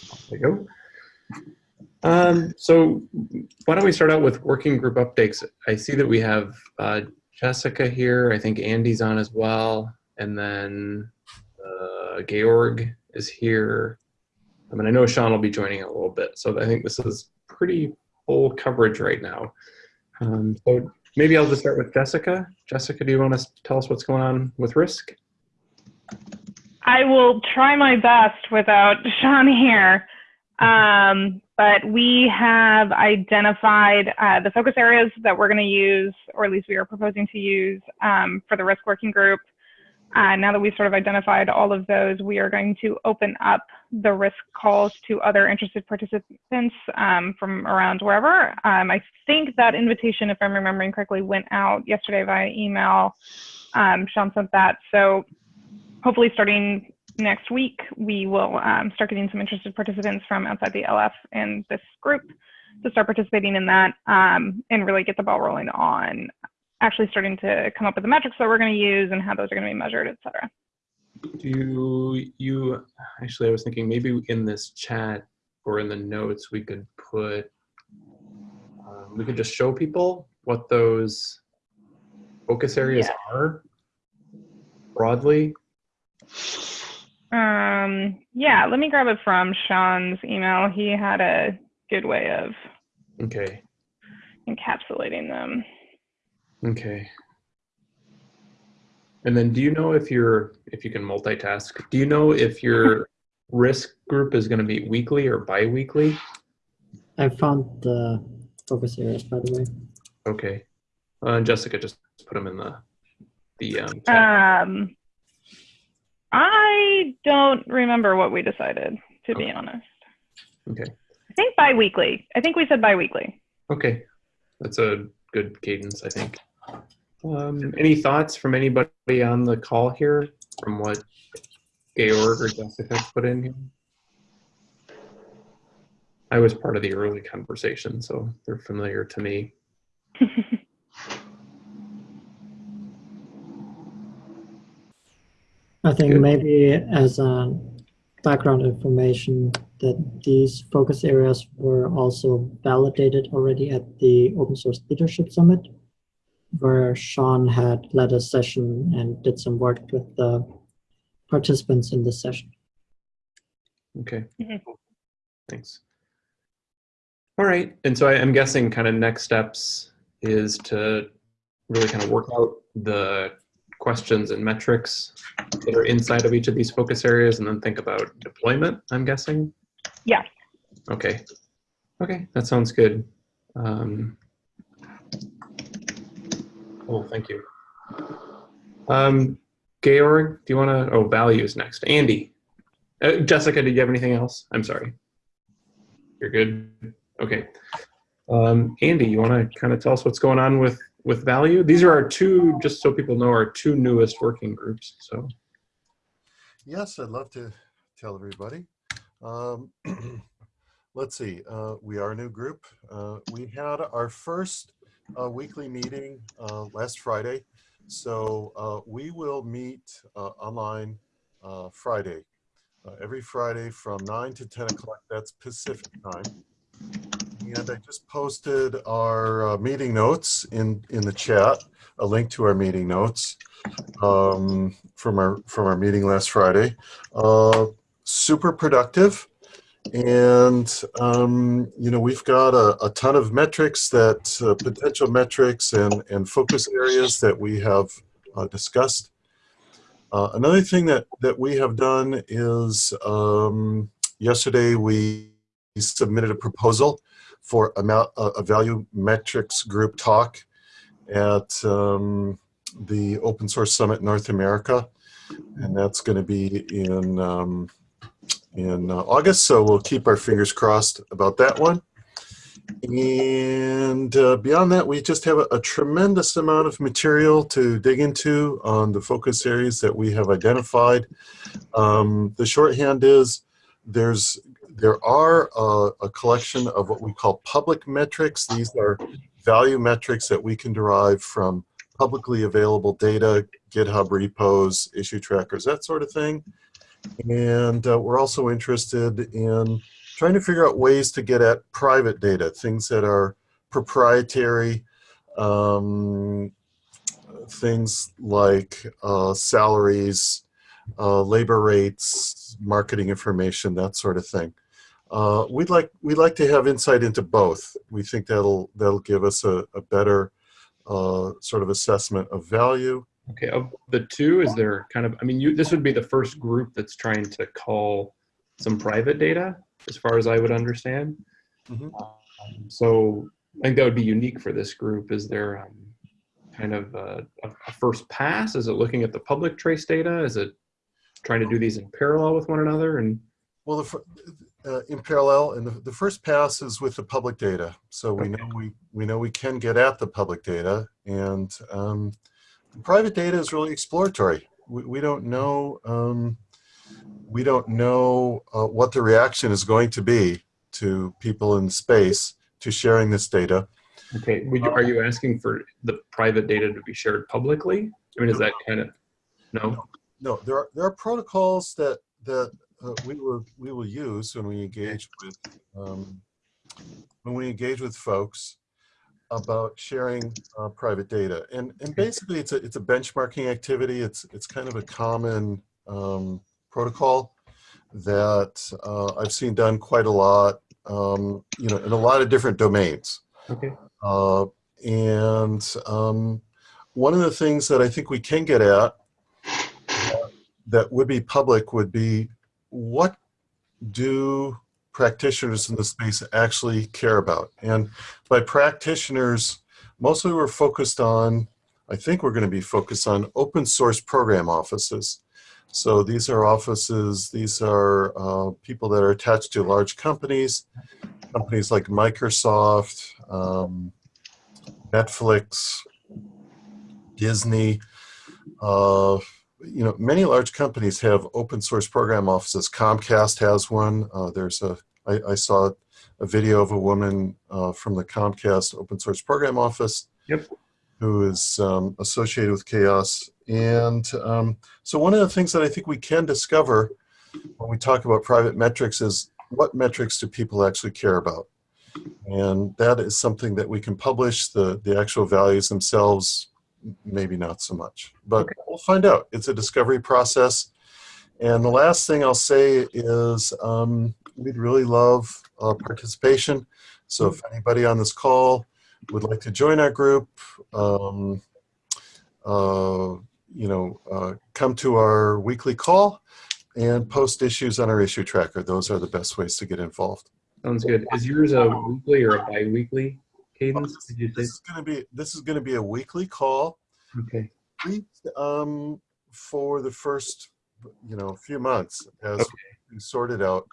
There you go. Um, so why don't we start out with working group updates? I see that we have uh, Jessica here. I think Andy's on as well. And then uh, Georg is here. I mean, I know Sean will be joining a little bit. So I think this is pretty full coverage right now. Um, so maybe I'll just start with Jessica. Jessica, do you want to tell us what's going on with risk? I will try my best without Sean here. Um, but we have identified uh, the focus areas that we're going to use, or at least we are proposing to use um, for the risk working group. Uh, now that we've sort of identified all of those, we are going to open up the risk calls to other interested participants um, from around wherever. Um, I think that invitation, if I'm remembering correctly, went out yesterday via email. Um, Sean sent that. So hopefully starting next week, we will um, start getting some interested participants from outside the LF and this group to start participating in that um, and really get the ball rolling on actually starting to come up with the metrics that we're going to use and how those are going to be measured, et cetera. Do you, actually, I was thinking maybe in this chat or in the notes, we could put, um, we could just show people what those focus areas Yeah. are broadly. Um, yeah, let me grab it from Sean's email. He had a good way of Okay, encapsulating them. okay. And then do you know if you're, if you can multitask, do you know if your risk group is going to be weekly or bi-weekly? I found the focus areas, by the way. Okay. Uh, and Jessica just put them in the, the um, chat. Um, I don't remember what we decided, to be honest. Okay. I think bi-weekly. I think we said bi-weekly. Okay, that's a good cadence, I think. Um, any thoughts from anybody on the call here from what Georg or Jessica put in here? I was part of the early conversation, so they're familiar to me. I think Good. maybe as a background information that these focus areas were also validated already at the Open Source Leadership Summit, where Sean had led a session and did some work with the participants in this session. Okay, Mhm. thanks. All right, and so I'm guessing kind of next steps is to really kind of work out the questions and metrics that are inside of each of these focus areas and then think about deployment, I'm guessing? Yeah. Okay, okay, that sounds good. Um, oh, thank you. Um, Georg, do you want to, oh, values next. Andy. Uh, Jessica, did you have anything else? I'm sorry. You're good? Okay. Um, Andy, you want to kind of tell us what's going on with, with value? These are our two, just so people know, our two newest working groups. So, Yes, I'd love to tell everybody. Um, let's see, uh, we are a new group. Uh, we had our first uh, weekly meeting uh, last Friday. So uh, we will meet uh, online uh, Friday, every Friday from 9 to 10 o'clock. That's Pacific time. And I just posted our uh, meeting notes in, in the chat, a link to our meeting notes um, from our from our meeting last Friday. Uh, super productive, and um, you know we've got a, a ton of metrics that uh, potential metrics and and focus areas that we have uh, discussed. Uh, another thing that that we have done is um, yesterday we submitted a proposal for a, value metrics group talk at um, the Open Source Summit North America, and that's going to be in um, in uh, August. So we'll keep our fingers crossed about that one. And uh, beyond that, we just have a, a tremendous amount of material to dig into on the focus areas that we have identified. Um, the shorthand is there's there are a, a collection of what we call public metrics. These are value metrics that we can derive from publicly available data, GitHub repos, issue trackers, that sort of thing. And uh, we're also interested in trying to figure out ways to get at private data, things that are proprietary, um, things like uh, salaries, uh, labor rates, marketing information, that sort of thing. Uh, we'd like we'd like to have insight into both. We think that'll that'll give us a, a better uh, sort of assessment of value. Okay, of the two, is there kind of, I mean, you, this would be the first group that's trying to call some private data, as far as I would understand. Mhm. Um, So I think that would be unique for this group. Is there um, kind of a, a first pass? Is it looking at the public trace data? Is it trying to do these in parallel with one another? And Well, the, uh, in parallel, and the, the first pass is with the public data. So we know we, we know we can get at the public data and um, the private data is really exploratory. We, we don't know, um, we don't know uh, what the reaction is going to be to people in space to sharing this data. okay, would you, are you asking for the private data to be shared publicly? I mean, is that kind of, no? No, there are, there are protocols that, that uh, we will, we will use when we engage with, um, when we engage with folks about sharing uh, private data. And, and basically it's a, it's a benchmarking activity. It's, it's kind of a common um, protocol that uh, I've seen done quite a lot, um, you know, in a lot of different domains. Okay, Uh, and um, one of the things that I think we can get at that- that would be public would be what do practitioners in the space actually care about? And by practitioners, mostly we're focused on, I think we're going to be focused on open source program offices. So these are offices, these are uh, people that are attached to large companies, companies like Microsoft, um, Netflix, Disney. Uh, you know, many large companies have open source program offices. Comcast has one. Uh, there's a, I, I saw a video of a woman uh, from the Comcast open source program office. Yep. Who is um, associated with CHAOSS. And um, so one of the things that I think we can discover when we talk about private metrics is what metrics do people actually care about? And that is something that we can publish, the, the actual values themselves, maybe not so much. But we'll find out. It's a discovery process. And the last thing I'll say is um, we'd really love uh, participation. So if anybody on this call would like to join our group, um, uh, you know, uh, come to our weekly call and post issues on our issue tracker. Those are the best ways to get involved. sounds good. Is yours a weekly or a bi-weekly cadence? Did you? This is going to be this is going to be a weekly call. Okay, We, um, for the first, you know, few months as Okay. we sort it out,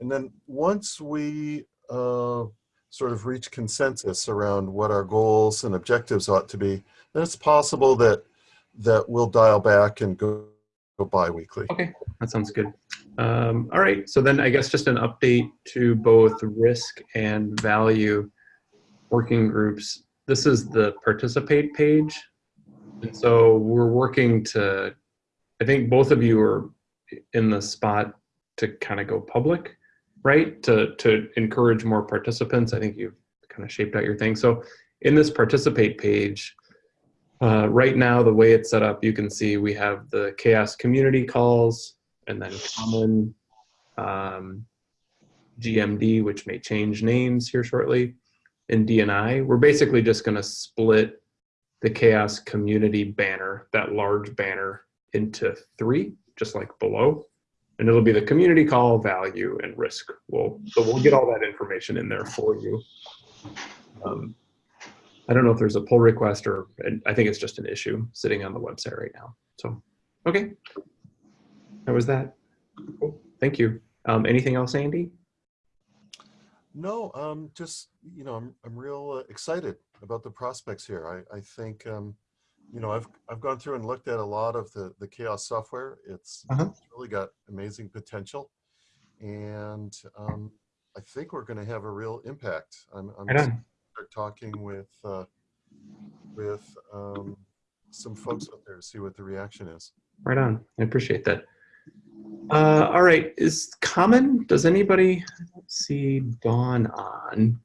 and then once we uh, sort of reach consensus around what our goals and objectives ought to be, then it's possible that that we'll dial back and go, go bi-weekly. okay, that sounds good. Um, all right, so then I guess just an update to both risk and value working groups. This is the participate page. And so we're working to, I think both of you are in the spot to kind of go public, right? To, to encourage more participants. I think you've kind of shaped out your thing. So in this participate page, uh, right now, the way it's set up, you can see we have the CHAOSS community calls and then common um, GMD, which may change names here shortly, and DNI. We're basically just going to split the CHAOSS community banner, that large banner, into three, just like below. And it'll be the community call, value, and risk. We'll, so we'll get all that information in there for you. Um, I don't know if there's a pull request or, I think it's just an issue sitting on the website right now. So, okay. That was that. Cool. Thank you. Um, anything else, Andy? No, um, just, you know, I'm, I'm real uh, excited about the prospects here. I, I think, um, you know, I've, I've gone through and looked at a lot of the, the CHAOSS software. It's, Uh-huh. it's really got amazing potential. And um, I think we're going to have a real impact. I'm, I'm Right start talking with, uh, with um, some folks out there to see what the reaction is. Right on. I appreciate that. Uh, all right, is common? Does anybody see Dawn on?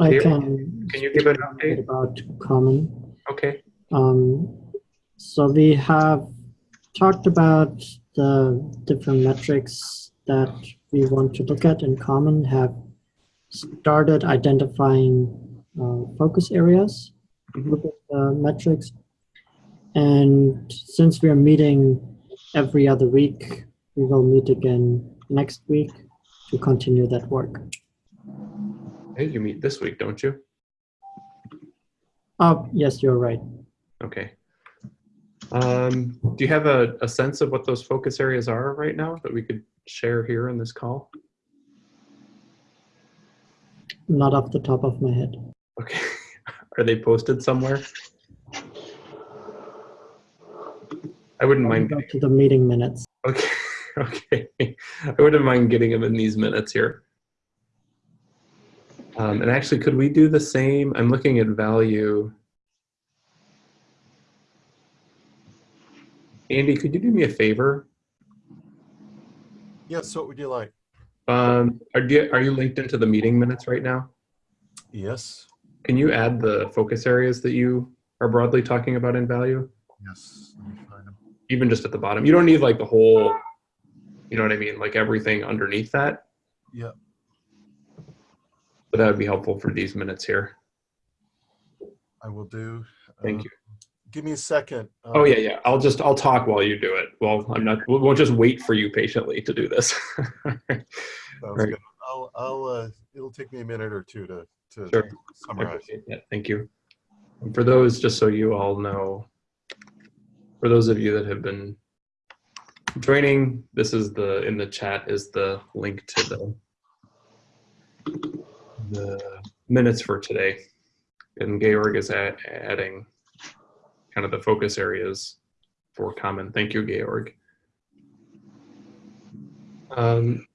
I can. Can you give an update? about common? Okay. Um, so we have talked about the different metrics that we want to look at in common, have started identifying uh, focus areas Mhm. with the metrics. And since we're meeting every other week, we will meet again next week to continue that work. Hey, you meet this week, don't you? Oh, yes, you're right. Okay. Um, do you have a, a sense of what those focus areas are right now that we could share here in this call? Not off the top of my head. Okay. Are they posted somewhere? I wouldn't I'll mind. go to the meeting minutes. Okay. Okay. I wouldn't mind getting them in these minutes here. Um, and actually, could we do the same? I'm looking at value. Andy, could you do me a favor? Yes, what would you like? Um, are, you, are you linked into the meeting minutes right now? Yes, Can you add the focus areas that you are broadly talking about in value? yes. Let me find them. Even just at the bottom. You don't need like the whole, you know what I mean? Like everything underneath that. Yeah. But that would be helpful for these minutes here. I will do. Thank uh, you. Give me a second. uh, Oh yeah, yeah. I'll just I'll talk while you do it. Well, I'm not. We won't just wait for you patiently to do this. Sounds Right. good. I'll, I'll, uh, it'll take me a minute or two to, to Sure. Summarize. that. Thank you. And for those, just so you all know, for those of you that have been joining, this is the in the chat is the link to the the minutes for today, and Georg is add, adding kind of the focus areas for common. Thank you, Georg. Um,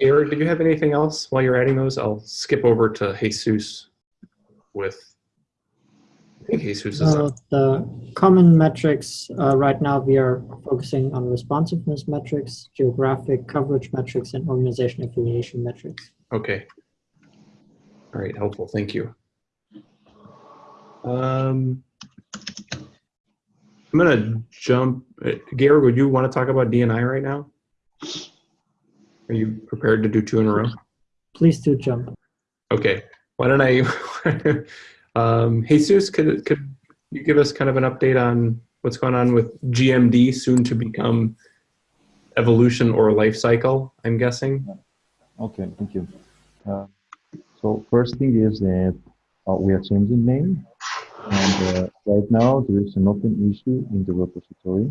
Georg, did you have anything else while you're adding those? I'll skip over to Jesus with, Jesus is So the common metrics, uh, right now we are focusing on responsiveness metrics, geographic coverage metrics, and organization affiliation metrics. Okay. All right, helpful, thank you. Um, I'm gonna jump, uh, Georg, would you want to talk about DNI right now? Are you prepared to do two in a row? Please do jump. Okay, why don't I, um, Jesus, could, could you give us kind of an update on what's going on with GMD, soon to become evolution or life cycle, I'm guessing? Okay, thank you. Uh, so first thing is that uh, we are changing name, and uh, right now there is an open issue in the repository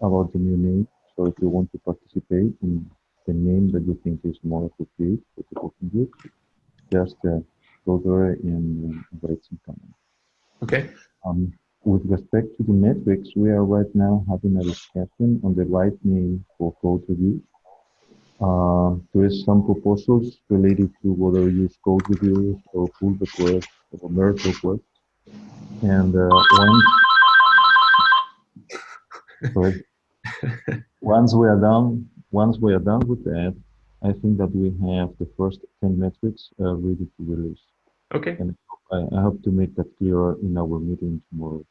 about the new name. So if you want to participate in the name that you think is more appropriate for the working group, just uh, go there and uh, write some comment. Okay, Um, with respect to the metrics, we are right now having a discussion on the right name for code review. Uh, there is some proposals related to whether use code reviews or pull requests or merge requests. And uh, once, sorry. once we are done, once we are done with that, I think that we have the first 10 metrics uh, ready to release. Okay. I, I hope to make that clearer in our meeting tomorrow.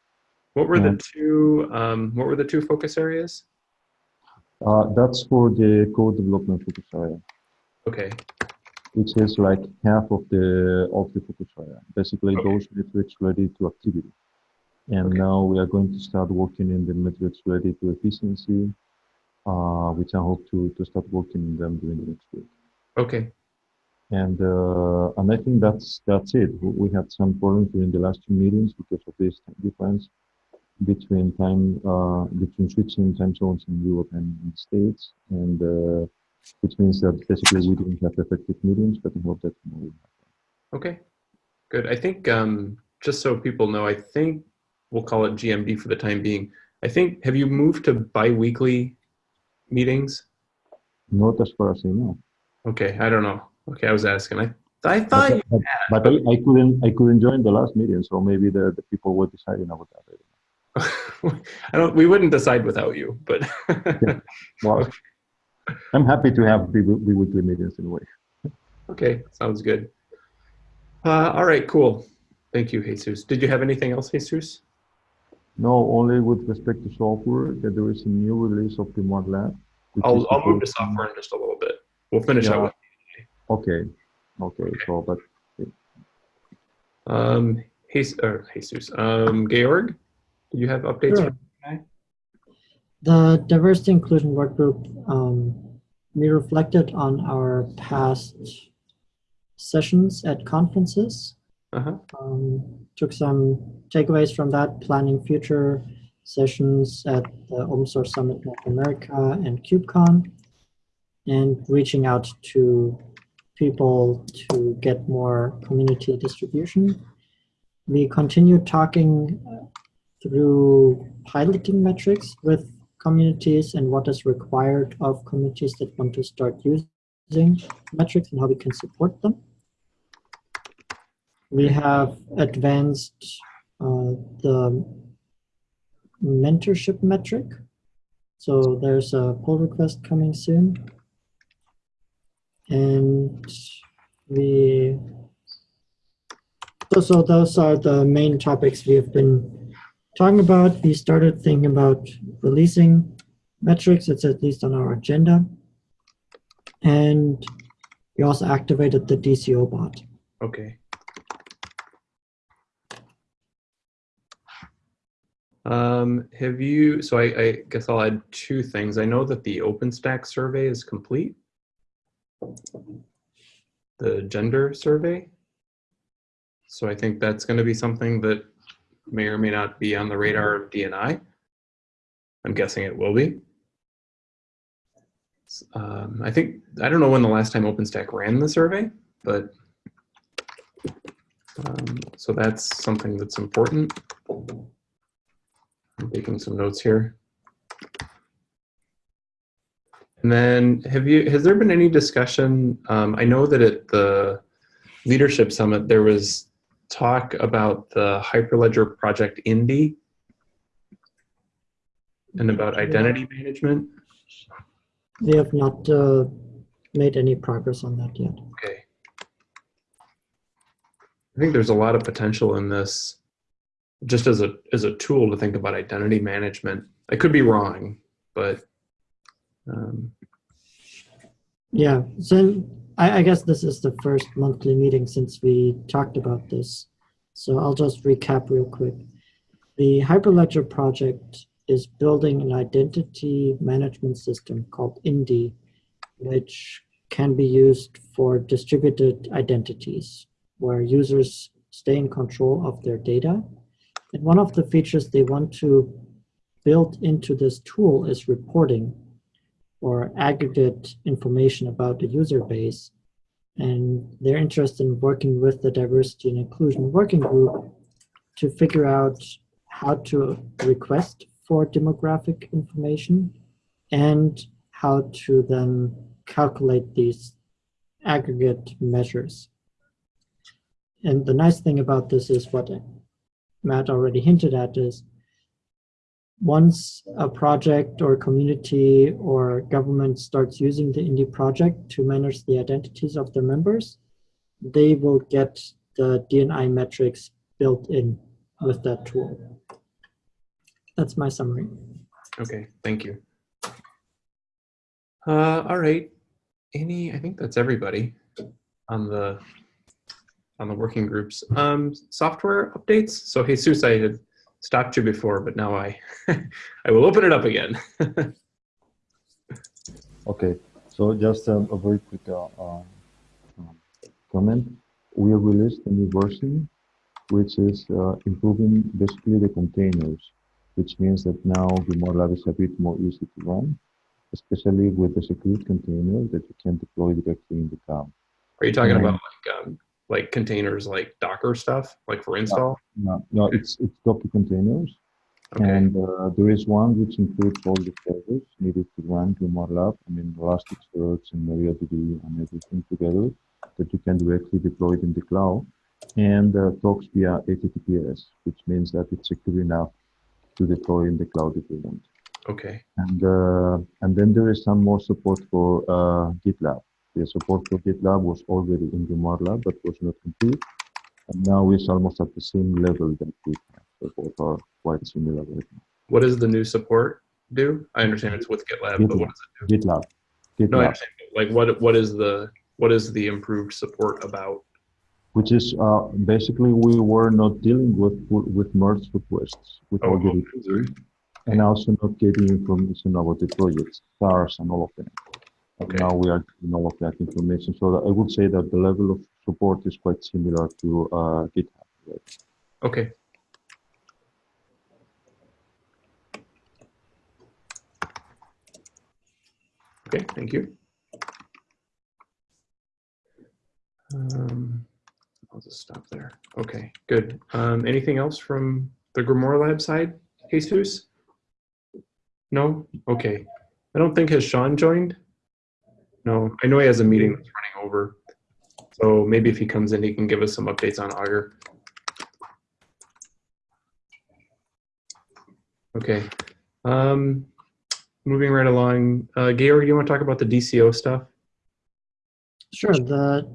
What were the Um, two, um, what were the two focus areas? Uh, that's for the code development focus area, Okay, which is like half of the of the focus area. Basically, Okay. those metrics related to activity. And Okay. now we are going to start working in the metrics related to efficiency, uh, which I hope to, to start working in them during the next week. okay, And uh, and I think that's that's it. We- had some problems during the last two meetings because of this difference between time uh, between switching time zones in Europe and in the States, and uh, which means that basically we didn't have effective meetings. But I hope that we have. okay. Good. I think, um, just so people know, I think we'll call it GMD for the time being. I think, have you moved to bi-weekly meetings? Not as far as I know. Okay, I don't know. Okay, I was asking. I, I thought, But, you- but, but I, I couldn't I couldn't join the last meeting, so maybe the, the people were deciding about that. I don't. We wouldn't decide without you, but Well, I'm happy to have the weekly meetings anyway. okay, sounds good. Uh, all right, cool. Thank you, Jesus. Did you have anything else, Jesus? No, only with respect to software, that there is a new release of the which I'll I'll move to software in just a little bit. We'll finish Yeah. out with Okay, okay, so, but um, Jesus, or Jesus. Um, Georg, do you have updates? Sure. The diversity inclusion work group, um, we reflected on our past sessions at conferences. Uh-huh. Um, took some takeaways from that, planning future sessions at the Open Source Summit North America and KubeCon, and reaching out to people to get more community distribution. We continued talking uh, through piloting metrics with communities and what is required of communities that want to start using metrics and how we can support them. We have advanced uh, the mentorship metric. So there's a pull request coming soon. And we, so, those are the main topics we have been talking about. We started thinking about releasing metrics. It's at least on our agenda. And we also activated the DCO bot. Okay. Um, have you, so I, I guess I'll add two things. I know that the OpenStack survey is complete. The gender survey. So I think that's going to be something that may or may not be on the radar of DNI. I'm guessing it will be. Um, I think, I don't know when the last time OpenStack ran the survey, but um, so that's something that's important. I'm taking some notes here. And then have you, has there been any discussion? Um, I know that at the leadership summit, there was talk about the Hyperledger project Indy and about identity management. We have not uh, made any progress on that yet. Okay. I think there's a lot of potential in this just as a as a tool to think about identity management. I could be wrong, but um, Yeah, so I, I guess this is the first monthly meeting since we talked about this. So I'll just recap real quick. The Hyperledger project is building an identity management system called Indy, which can be used for distributed identities, where users stay in control of their data. And one of the features they want to build into this tool is reporting or aggregate information about the user base. And they're interested in working with the diversity and inclusion working group to figure out how to request for demographic information and how to then calculate these aggregate measures. And the nice thing about this is what Matt already hinted at is once a project or community or government starts using the Indy project to manage the identities of their members, they will get the DNI metrics built in with that tool. That's my summary. okay, thank you. Uh, all right, any, I think that's everybody on the on the working groups. Um, software updates. So Jesus, I stopped you before, but now I I will open it up again. Okay, so just um, a very quick uh, uh, um, comment. We have released a new version, which is uh, improving basically the containers, which means that now the Lab is a bit more easy to run, especially with the secure container that you can deploy directly in the cloud. Are you talking Yeah. about like um, like containers like Docker stuff, like for install? No, no, it's it's Docker containers, Okay, and uh, there is one which includes all the servers needed to run Grimoire Lab. I mean, Elasticsearch and MariaDB and everything together that you can directly deploy it in the cloud and uh, talks via HTTPS, which means that it's secure enough to deploy in the cloud if you want. Okay. And uh, and then there is some more support for uh, GitLab. The support for GitLab was already in the MARLab, but was not complete. And now it's almost at the same level that we have. So both are quite similar right now. What does the new support do? I understand it's with GitLab, but what does it do? GitLab. GitLab. No, I GitLab, understand. Like what what is the what is the improved support about? which is uh, basically we were not dealing with with merge requests with Oh, all okay, and also not getting information about the projects, stars and all of them. Okay. Now we are getting all of that information. So that I would say that the level of support is quite similar to uh, GitHub. Right? Okay. Okay, thank you. Um, I'll just stop there. Okay, good. Um, anything else from the Grimoire Lab side, Jesus? No? Okay. I don't think, has Sean joined? No, I know he has a meeting that's running over. So maybe if he comes in, he can give us some updates on Augur. Okay. Um, moving right along, uh, Georg, do you want to talk about the DCO stuff? Sure, the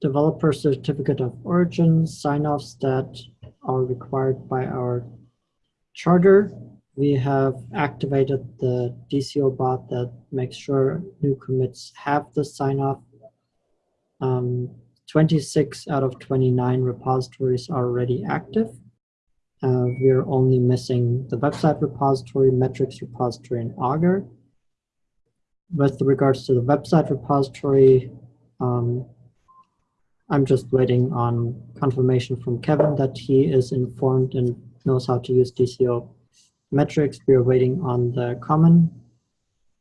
developer certificate of origin sign-offs that are required by our charter. We have activated the DCO bot that makes sure new commits have the sign-off. Um, 26 out of 29 repositories are already active. Uh, we're only missing the website repository, metrics repository, and Augur. With regards to the website repository, um, I'm just waiting on confirmation from Kevin that he is informed and knows how to use DCO metrics. We are waiting on the common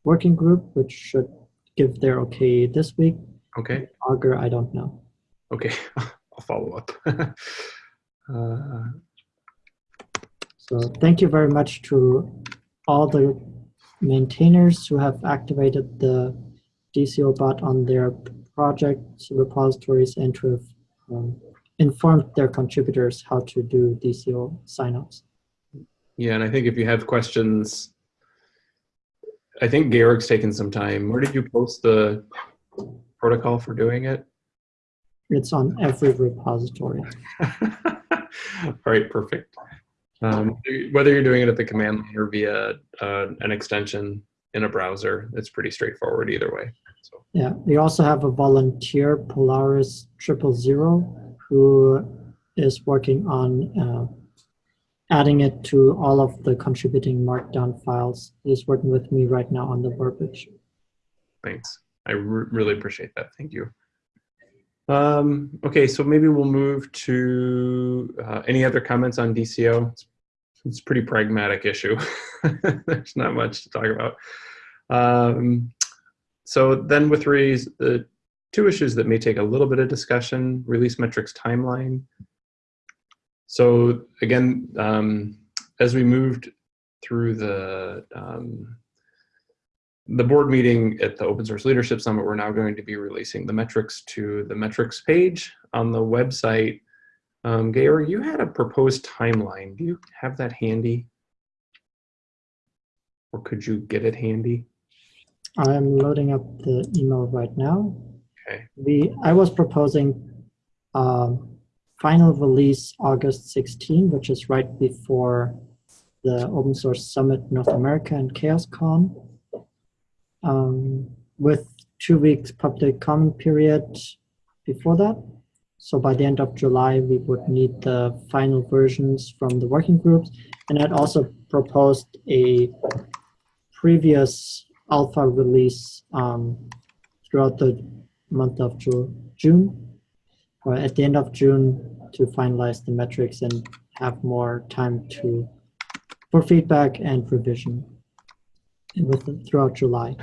working group, which should give their okay this week. Okay. Augur, I don't know. Okay. I'll follow up. uh, So thank you very much to all the maintainers who have activated the DCO bot on their projects, repositories, and to have um, informed their contributors how to do DCO signups. Yeah, and I think if you have questions, I think Georg's taken some time. Where did you post the protocol for doing it? It's on every repository. All right, perfect. Um, whether you're doing it at the command line or via uh, an extension in a browser, it's pretty straightforward either way. So, Yeah, we also have a volunteer, Polaris Triple Zero, who is working on uh, adding it to all of the contributing markdown files. He's working with me right now on the verbiage. thanks. I re- really appreciate that. Thank you. Um, okay, so maybe we'll move to uh, any other comments on DCO. It's, it's a pretty pragmatic issue. There's not much to talk about. Um, so then with Rees, the two issues that may take a little bit of discussion, release metrics timeline. So again, um, as we moved through the um, the board meeting at the Open Source Leadership Summit, we're now going to be releasing the metrics to the metrics page on the website. Um, Georg, you had a proposed timeline. Do you have that handy? Or could you get it handy? I am loading up the email right now. Okay. We, I was proposing um, final release August 16, which is right before the Open Source Summit North America and CHAOSScon. Um, with two weeks public comment period before that. So by the end of July, we would need the final versions from the working groups. And I'd also proposed a previous alpha release um, throughout the month of Ju- June, or at the end of June to finalize the metrics and have more time to for feedback and revision with throughout July.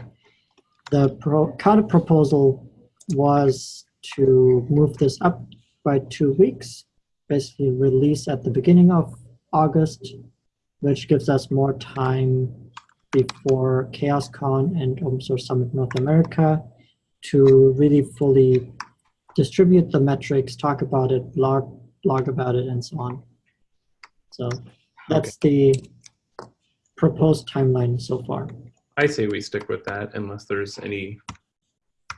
The pro, counter proposal was to move this up by two weeks, basically release at the beginning of August, which gives us more time before CHAOSScon and Open Source Summit North America to really fully distribute the metrics, talk about it, blog, blog about it, and so on. So that's the proposed timeline so far. I say we stick with that unless there's any.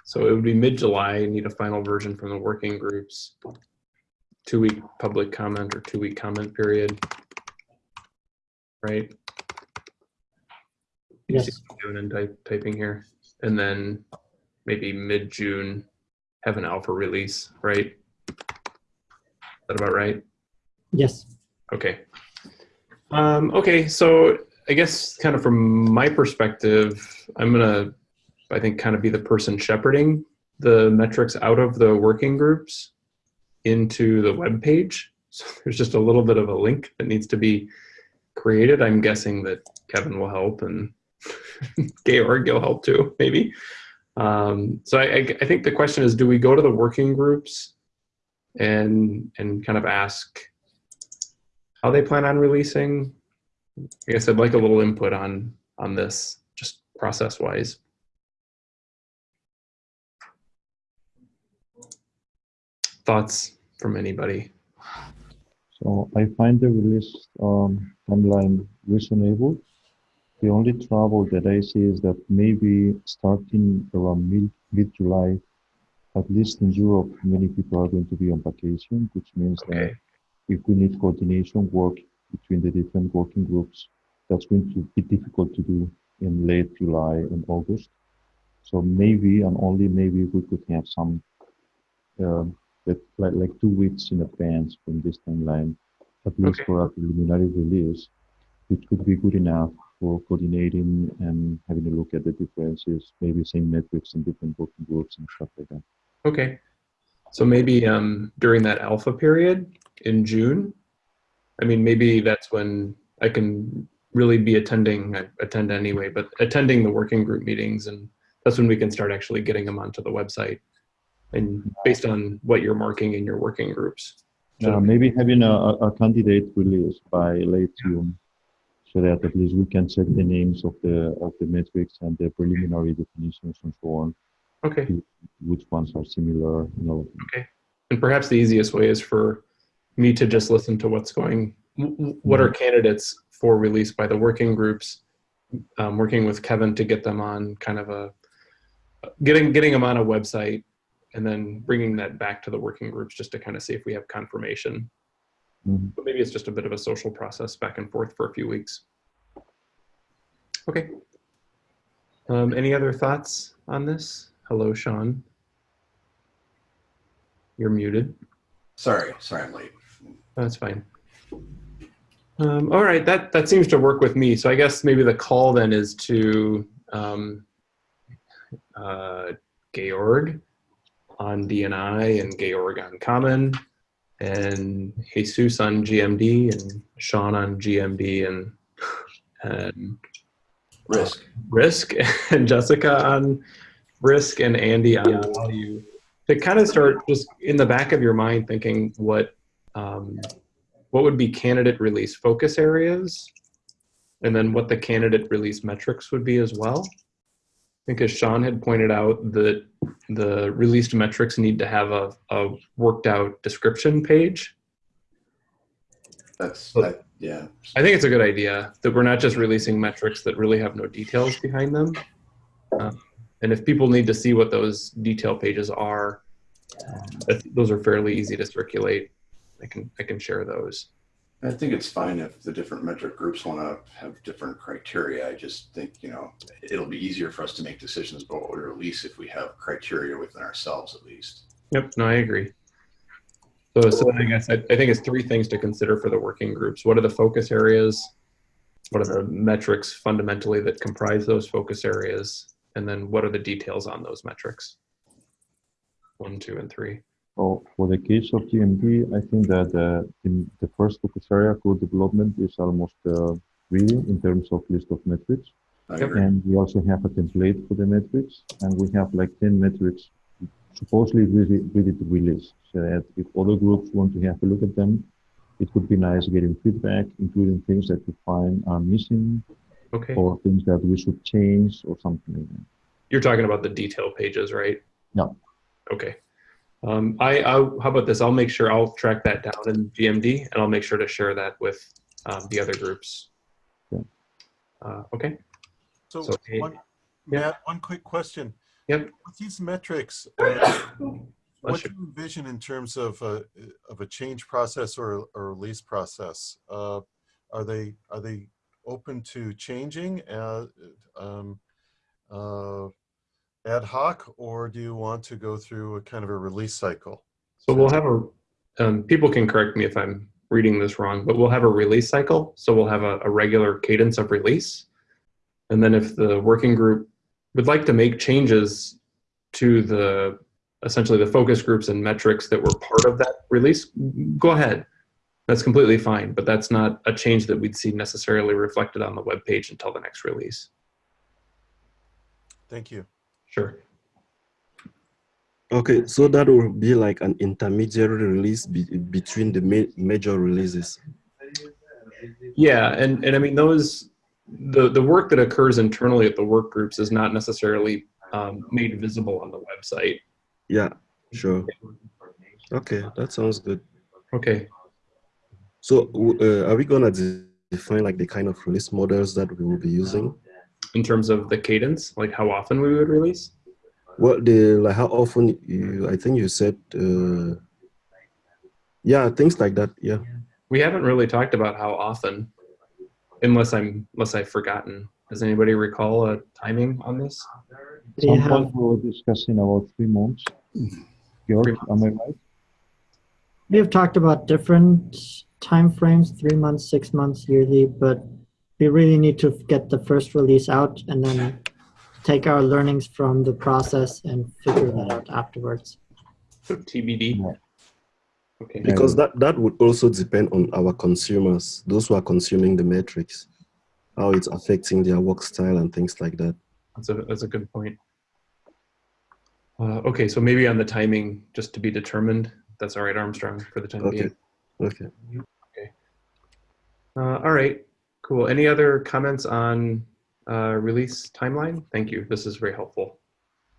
So it would be mid-July, need a final version from the working groups. Two-week public comment or two-week comment period. Right? You see Yes, what I'm Doing and type, typing here, and then maybe mid-June, have an alpha release, right? Is that about right? yes, Okay. Um, okay, so I guess kind of from my perspective, I'm gonna, I think, kind of be the person shepherding the metrics out of the working groups into the web page. So there's just a little bit of a link that needs to be created. I'm guessing that Kevin will help and Georg will help too, maybe. Um, so I, I, think the question is, do we go to the working groups and and kind of ask how they plan on releasing. I guess I'd like a little input on on this, just process wise. Thoughts from anybody? So I find the release um, timeline reasonable. The only trouble that I see is that maybe starting around mid mid July, at least in Europe, many people are going to be on vacation, which means that if we need coordination work between the different working groups, that's going to be difficult to do in late July and August. So maybe and only maybe we could have some um, that like like two weeks in advance from this timeline, at least Okay. for a preliminary release, which could be good enough for coordinating and having a look at the differences, maybe same metrics in different working groups and stuff like that. okay. So maybe um, during that alpha period in June, I mean, maybe that's when I can really be attending, I attend anyway, but attending the working group meetings and that's when we can start actually getting them onto the website. And based on what you're marking in your working groups. Uh, maybe having a, a a candidate release by late June, so that at least we can check the names of the of the metrics and the preliminary definitions and so on, Okay. which ones are similar, you know. And perhaps the easiest way is for me to just listen to what's going, what are candidates for release by the working groups, um, working with Kevin to get them on kind of a, getting, getting them on a website and then bringing that back to the working groups just to kind of see if we have confirmation. Mhm. But maybe it's just a bit of a social process back and forth for a few weeks. Okay. Um, any other thoughts on this? Hello, Sean. You're muted. Sorry, sorry, I'm late. That's fine. Um, all right, that that seems to work with me. So I guess maybe the call then is to um, uh, Georg on DNI and Georg on Common, and Jesus on GMD and Sean on GMD and and Risk. Risk and Jessica on Risk and Andy on value. To kind of start just in the back of your mind thinking what um, what would be candidate release focus areas, and then what the candidate release metrics would be as well. I think as Sean had pointed out that the released metrics need to have a, a worked out description page. That's that. Yeah. I think it's a good idea that we're not just releasing metrics that really have no details behind them. Um, and if people need to see what those detail pages are, um, those are fairly easy to circulate. I can I can share those. I think it's fine if the different metric groups want to have different criteria. I just think, you know, it'll be easier for us to make decisions about what we release if we have criteria within ourselves at least. Yep, no, I agree. So, so I guess I, I think it's three things to consider for the working groups. What are the focus areas? What are the metrics fundamentally that comprise those focus areas? And then what are the details on those metrics? One, two, and three. So for the case of GMD, I think that uh, in the first focus area code development is almost uh, ready in terms of list of metrics. I Yep. agree. And we also have a template for the metrics, and we have like 10 metrics supposedly ready, ready to release. So that if other groups want to have a look at them, it would be nice getting feedback, including things that we find are missing Okay. or things that we should change or something like that. You're talking about the detail pages, right? No. Okay. Um, I, I, how about this? I'll make sure I'll track that down in GMD and I'll make sure to share that with um, the other groups. Yeah. Uh, okay. So, So, hey, one, yeah. Matt, one quick question. Yep. With these metrics, uh, what Bless do you envision in terms of a, of a change process or a release process? Uh, are they are they open to changing uh, um, uh, ad hoc, or do you want to go through a kind of a release cycle? So we'll have a, um, people can correct me if I'm reading this wrong, but we'll have a release cycle. So we'll have a, a regular cadence of release. And then if the working group would like to make changes to the, essentially the focus groups and metrics that were part of that release, go ahead. That's completely fine, but that's not a change that we'd see necessarily reflected on the web page until the next release. Thank you. Sure. Okay, so that will be like an intermediary release be between the ma major releases. Yeah, and, and I mean, those, the, the work that occurs internally at the work groups is not necessarily um, made visible on the website. Yeah, sure. Okay, that sounds good. Okay, So uh, are we gonna de- define like the kind of release models that we will be using? In terms of the cadence, like how often we would release? Well, the like how often you? I think you said. Uh, yeah, things like that. Yeah. We haven't really talked about how often, unless I'm, unless I've forgotten. Does anybody recall a timing on this? We Some have, we were discussing about three months. Georg, am I right? we have talked about different time frames: three months, six months, yearly, but we really need to get the first release out and then take our learnings from the process and figure that out afterwards. TBD. Yeah. Okay, Because that that would also depend on our consumers, those who are consuming the metrics, how it's affecting their work style and things like that. that's a, that's a good point. Uh, okay, so maybe on the timing, just to be determined. That's all right, Armstrong, for the time Okay. being. Okay. Uh, all right, cool. Any other comments on uh, release timeline? Thank you. This is very helpful.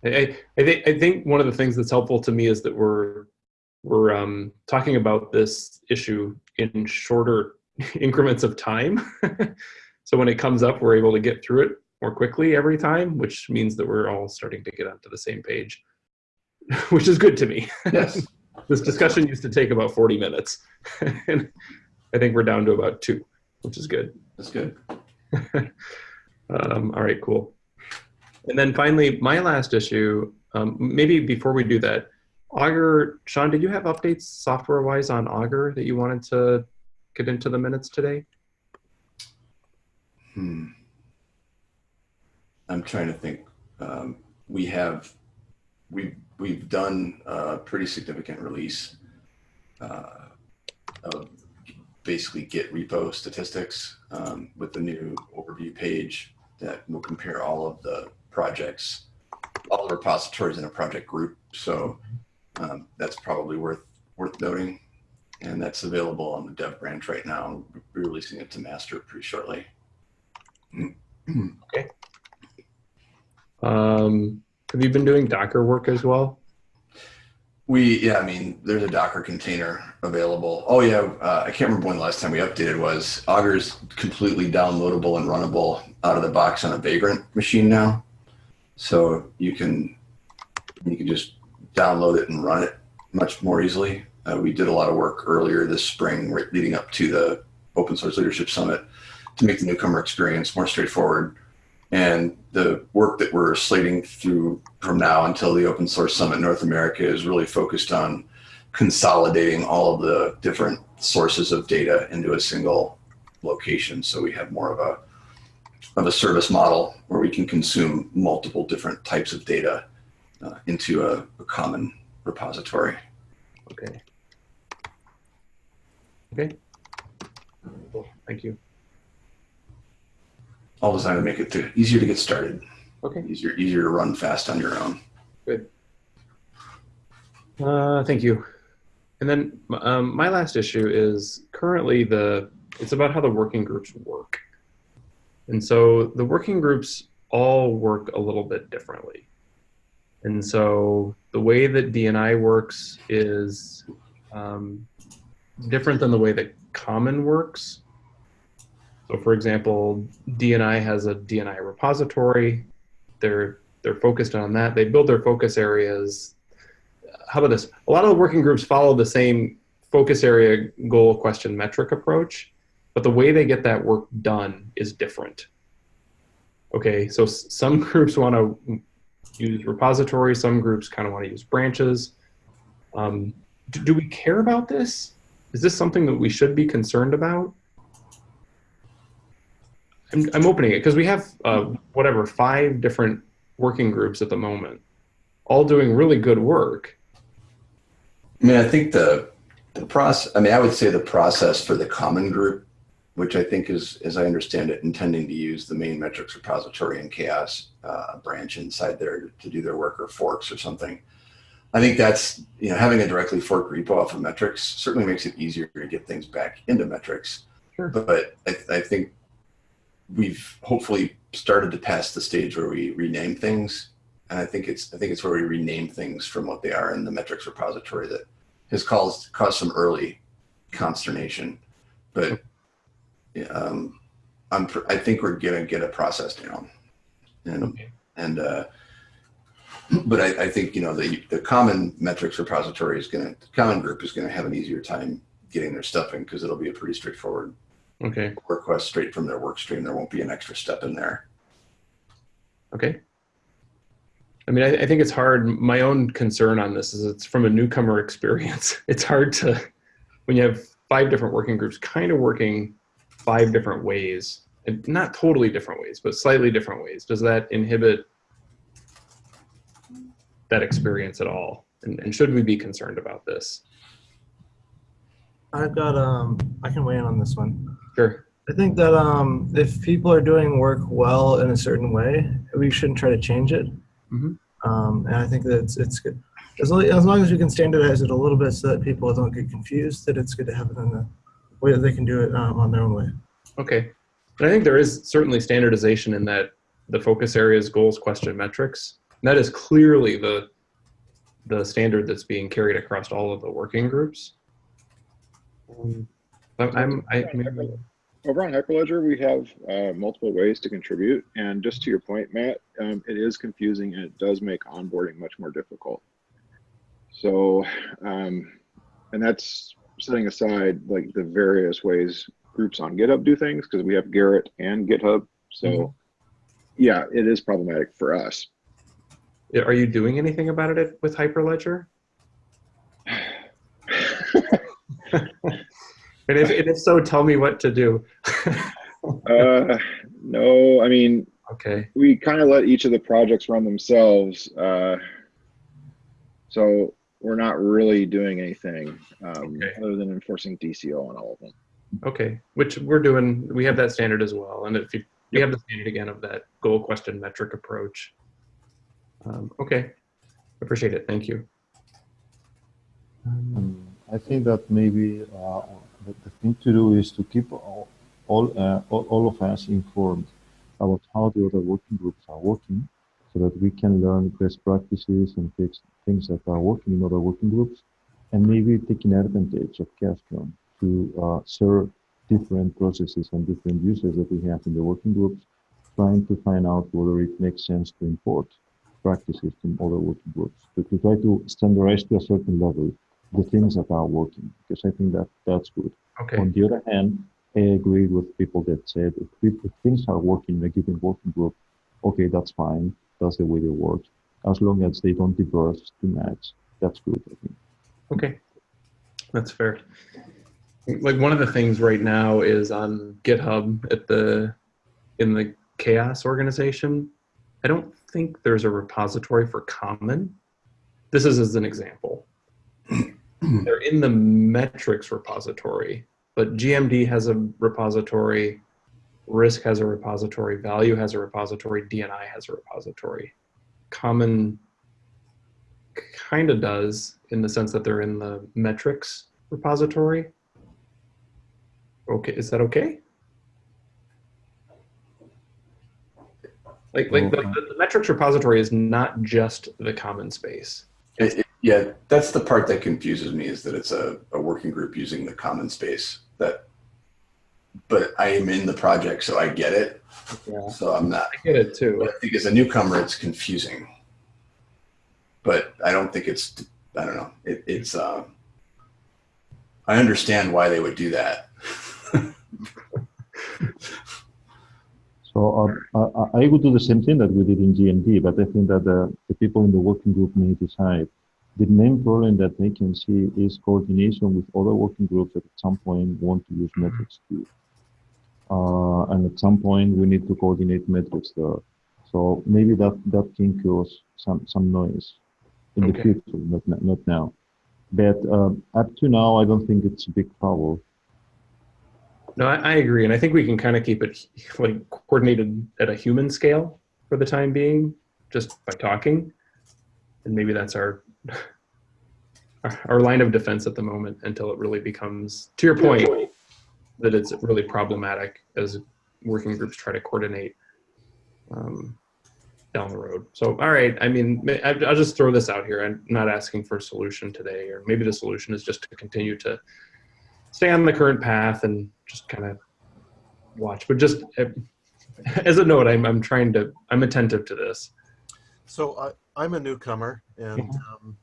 I, I, I think I think one of the things that's helpful to me is that we're we're um, talking about this issue in shorter increments of time. so when it comes up, we're able to get through it more quickly every time, which means that we're all starting to get onto the same page, which is good to me. Yes. this discussion used to take about 40 minutes. and I think we're down to about two, which is good. That's good. um, all right, cool. And then finally, my last issue, um, maybe before we do that, Augur, Sean, did you have updates software wise on Augur that you wanted to get into the minutes today? Hmm. I'm trying to think. Um, we have, we've, we've done a pretty significant release uh, of basically Git repo statistics um, with the new overview page that will compare all of the projects, all the repositories in a project group. So um, that's probably worth worth noting. And that's available on the dev branch right now. We're releasing it to master pretty shortly. Um, have you been doing Docker work as well? We, yeah, I mean, there's a Docker container available. Oh yeah, uh, I can't remember when the last time we updated was. Augur is completely downloadable and runnable out of the box on a Vagrant machine now. So you can, you can just download it and run it much more easily. Uh, we did a lot of work earlier this spring leading up to the Open Source Leadership Summit to make the newcomer experience more straightforward. And the work that we're slating through from now until the Open Source Summit North America is really focused on consolidating all of the different sources of data into a single location. So we have more of a of a service model where we can consume multiple different types of data uh, into a, a common repository. Okay. Okay. Thank you. All designed to make it to, easier to get started, Okay. easier easier to run fast on your own. Good. Uh, thank you. And then um, my last issue is currently the it's about how the working groups work. And so the working groups all work a little bit differently. And so the way that DNI works is um, different than the way that Common works. So for example, DNI has a DNI repository. They're they're focused on that. They build their focus areas. How about this? A lot of the working groups follow the same focus area goal question metric approach, but the way they get that work done is different. Okay, so some groups want to use repositories, some groups kind of want to use branches. Um, do, do we care about this? Is this something that we should be concerned about? I'm, I'm opening it because we have uh, whatever five different working groups at the moment, all doing really good work. I mean, I think the the process. I mean, I would say the process for the common group, which I think is, as I understand it, intending to use the main metrics repository and CHAOSS uh, branch inside there to, to do their work or forks or something. I think that's you know having a directly forked repo off of metrics certainly makes it easier to get things back into metrics. Sure. But I, I think we've hopefully started to pass the stage where we rename things, and I think it's I think it's where we rename things from what they are in the metrics repository that has caused caused some early consternation. But um, I'm pr- I think we're gonna get a process down, and Okay. and uh, but I, I think you know the the common metrics repository is gonna the common group is gonna have an easier time getting their stuff in because it'll be a pretty straightforward Okay. request straight from their work stream. There won't be an extra step in there. Okay. I mean, I, I think it's hard. My own concern on this is it's from a newcomer experience. It's hard to, when you have five different working groups kind of working five different ways, and not totally different ways, but slightly different ways. Does that inhibit that experience at all? And, and should we be concerned about this? I've got um I can weigh in on this one. Sure. I think that um if people are doing work well in a certain way, we shouldn't try to change it. Mhm. Um, and I think that it's it's good as long, as long as we can standardize it a little bit so that people don't get confused. That it's good to have it in the way that they can do it um, on their own way. Okay. And I think there is certainly standardization in that the focus areas, goals, question, metrics. And that is clearly the the standard that's being carried across all of the working groups. Um, I'm, I'm I, maybe- Over on Hyperledger, we have uh, multiple ways to contribute. And just to your point, Matt, um, it is confusing and it does make onboarding much more difficult. So, um, and that's setting aside like the various ways groups on GitHub do things because we have Gerrit and GitHub. So, Mhm. yeah, it is problematic for us. are you doing anything about it with Hyperledger? And if, and if so, tell me what to do. uh, no, I mean, okay. we kind of let each of the projects run themselves. Uh, so we're not really doing anything um, Okay. other than enforcing DCO on all of them. Okay. Which we're doing. We have that standard as well. And if you, we have the standard again of that goal, question, metric approach. Um, okay. Appreciate it. Thank you. Um, I think that maybe uh, the, the thing to do is to keep all all, uh, all of us informed about how the other working groups are working, so that we can learn best practices and fix things that are working in other working groups, and maybe taking advantage of CHAOSScon to uh, serve different processes and different users that we have in the working groups, trying to find out whether it makes sense to import practices from other working groups to, to try to standardize to a certain level the things that are working because I think that that's good. Okay. On the other hand, I agree with people that said if, if things are working in a given working group, okay, that's fine. That's the way they work. As long as they don't diverge too much, that's good. I think. Okay, that's fair. Like one of the things right now is on GitHub at the in the CHAOSS organization. I don't think there's a repository for common. This is as an example. They're in the metrics repository, but GMD has a repository, risk has a repository, value has a repository, DNI has a repository. Common kind of does in the sense that they're in the metrics repository. Okay, is that okay? Like, like the, the, metrics repository is not just the common space. It- yeah, that's the part that confuses me is that it's a, a working group using the common space. That but I am in the project, so I get it. Yeah, So I'm not. I get it too. But I think as a newcomer, it's confusing. But I don't think it's. I don't know. It, it's. Uh, I understand why they would do that. So uh, I, I would do the same thing that we did in GMD, but I think that the, the people in the working group may decide. The main problem that they can see is coordination with other working groups that at some point want to use metrics too. Uh, and at some point we need to coordinate metrics there. So maybe that, that can cause some, some noise in the future, not, not now. But um, up to now, I don't think it's a big problem. No, I, I agree, and I think we can kind of keep it like coordinated at a human scale for the time being, just by talking, and maybe that's our our, line of defense at the moment until it really becomes, to your point, that it's really problematic as working groups try to coordinate um, down the road. So, all right, I mean, I'll just throw this out here. I'm not asking for a solution today, or maybe the solution is just to continue to stay on the current path and just kind of watch. But just uh, as a note, I'm, I'm trying to, I'm attentive to this. So I, I'm a newcomer, and um,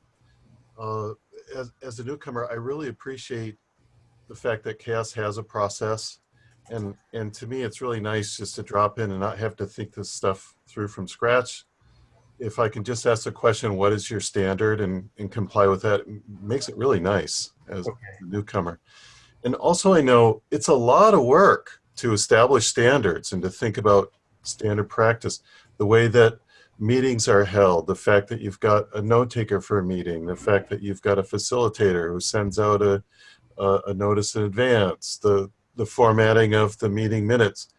uh, as, as a newcomer, I really appreciate the fact that CHAOSS has a process, and and to me, it's really nice just to drop in and not have to think this stuff through from scratch. If I can just ask the question, "What is your standard?" and and comply with that, makes it really nice as a newcomer. And also, I know it's a lot of work to establish standards and to think about standard practice, the way that meetings are held, the fact that you've got a note taker for a meeting, the fact that you've got a facilitator who sends out a, a, a notice in advance, the, the formatting of the meeting minutes.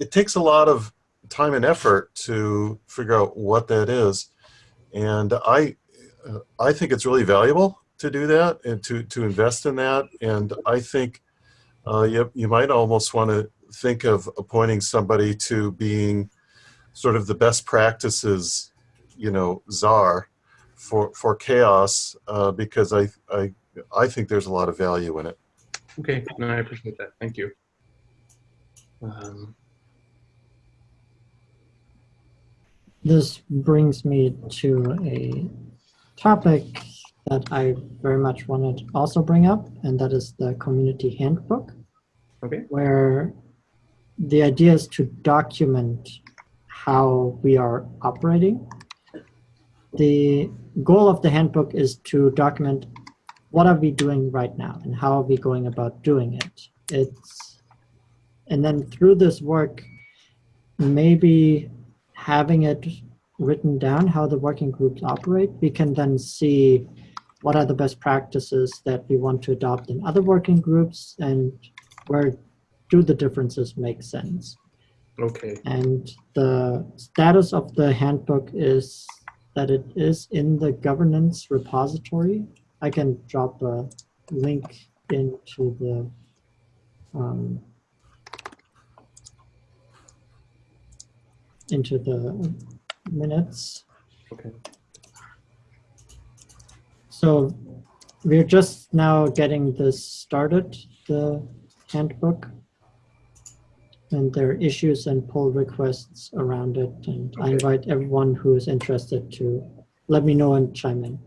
It takes a lot of time and effort to figure out what that is. And I, I think it's really valuable to do that and to, to invest in that. And I think uh, you, you might almost want to think of appointing somebody to being sort of the best practices, you know, czar for for CHAOSS uh, because I I I think there's a lot of value in it. Okay, no, I appreciate that. Thank you. Um, This brings me to a topic that I very much wanted to also bring up, and that is the community handbook, okay, where the idea is to document how we are operating. The goal of the handbook is to document what are we doing right now and how are we going about doing it. It's and then through this work, maybe having it written down how the working groups operate, we can then see what are the best practices that we want to adopt in other working groups and where do the differences make sense. Okay, And the status of the handbook is that it is in the governance repository. I can drop a link into the um, into the minutes. okay, So we're just now getting this started, the handbook. And there are issues and pull requests around it. And I invite everyone who is interested to let me know and chime in.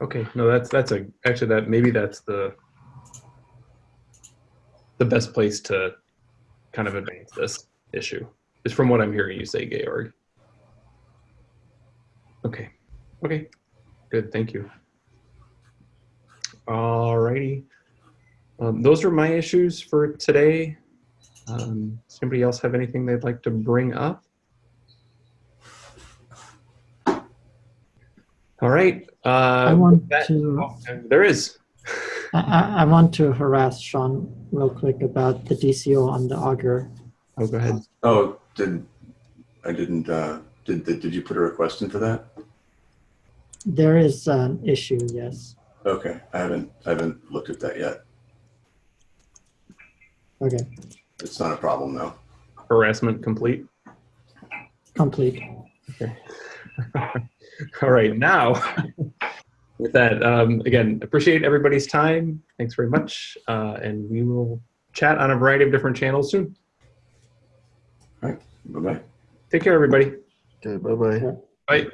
okay. No, that's that's a actually that maybe that's the the best place to kind of advance this issue is from what I'm hearing you say, Georg. Okay, okay, good. Thank you. Alrighty. Um, those are my issues for today. Um, does anybody else have anything they'd like to bring up? All right. Uh, I want that, to, oh, there is. I, I- I want to harass Sean real quick about the DCO on the Augur. Oh, go ahead. Oh, did I didn't? Uh, did, did did you put a request in for that? There is an issue, yes. Okay, I haven't I haven't looked at that yet. Okay, It's not a problem though. Harassment complete. complete. Okay. All right, now with that, um, again, appreciate everybody's time. Thanks very much, uh, and we will chat on a variety of different channels soon. All right. Bye bye. Take care, everybody. Okay, bye bye. Bye.